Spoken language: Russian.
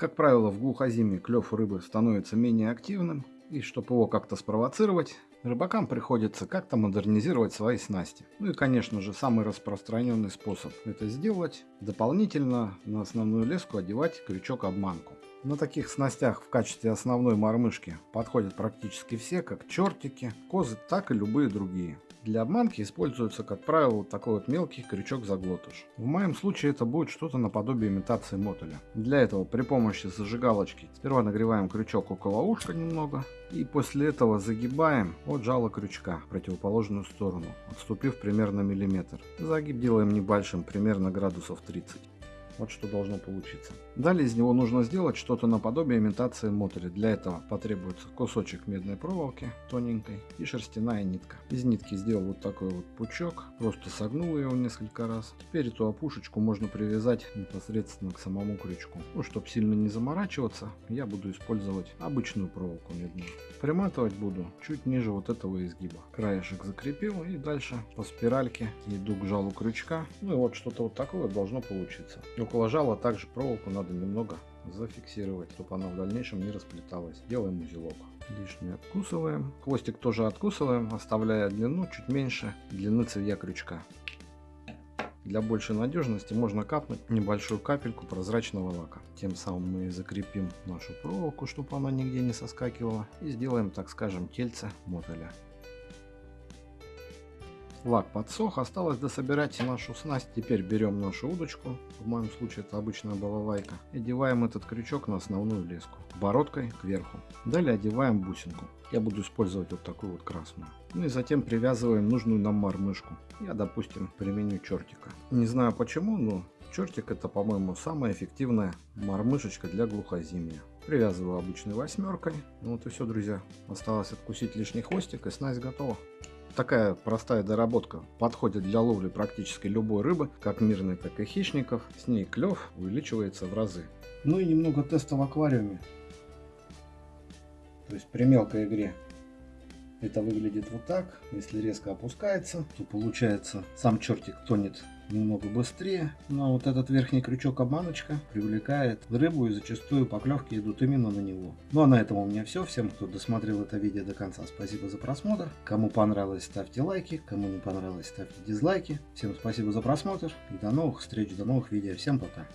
Как правило, в глухозиме клев рыбы становится менее активным, и чтобы его как-то спровоцировать, рыбакам приходится как-то модернизировать свои снасти. Ну и, конечно же, самый распространенный способ это сделать, дополнительно на основную леску одевать крючок-обманку. На таких снастях в качестве основной мормышки подходят практически все, как чертики, козы, так и любые другие. Для обманки используется, как правило, такой вот мелкий крючок-заглотыш. В моем случае это будет что-то наподобие имитации мотоля. Для этого при помощи зажигалочки сперва нагреваем крючок около ушка немного, и после этого загибаем от жала крючка в противоположную сторону, отступив примерно миллиметр. Загиб делаем небольшим, примерно градусов 30. Вот что должно получиться. Далее из него нужно сделать что-то наподобие имитации мотыля. Для этого потребуется кусочек медной проволоки тоненькой и шерстяная нитка. Из нитки сделал вот такой вот пучок, просто согнул его несколько раз. Теперь эту опушечку можно привязать непосредственно к самому крючку. Ну, чтобы сильно не заморачиваться, я буду использовать обычную проволоку медную. Приматывать буду чуть ниже вот этого изгиба. Краешек закрепил и дальше по спиральке иду к жалу крючка. Ну и вот что-то вот такое должно получиться. Около жала также проволоку надо немного зафиксировать, чтобы она в дальнейшем не расплеталась. Делаем узелок. Лишнее откусываем. Хвостик тоже откусываем, оставляя длину чуть меньше длины цевья крючка. Для большей надежности можно капнуть небольшую капельку прозрачного лака. Тем самым мы закрепим нашу проволоку, чтобы она нигде не соскакивала. И сделаем, так скажем, тельце мотоля. Лак подсох, осталось дособирать нашу снасть. Теперь берем нашу удочку, в моем случае это обычная балалайка, и одеваем этот крючок на основную леску, бородкой кверху. Далее одеваем бусинку. Я буду использовать вот такую вот красную. Ну и затем привязываем нужную нам мормышку. Я, допустим, применю чертика. Не знаю почему, но чертик это, по-моему, самая эффективная мормышечка для глухозимия. Привязываю обычной восьмеркой. Ну вот и все, друзья. Осталось откусить лишний хвостик и снасть готова. Такая простая доработка подходит для ловли практически любой рыбы, как мирной, так и хищников. С ней клев увеличивается в разы. Ну и немного теста в аквариуме. То есть при мелкой игре это выглядит вот так. Если резко опускается, то получается сам чертик тонет немного быстрее. Но вот этот верхний крючок обманочка привлекает рыбу и зачастую поклевки идут именно на него. Ну а на этом у меня все. Всем, кто досмотрел это видео до конца, спасибо за просмотр. Кому понравилось, ставьте лайки. Кому не понравилось, ставьте дизлайки. Всем спасибо за просмотр. И до новых встреч, до новых видео. Всем пока.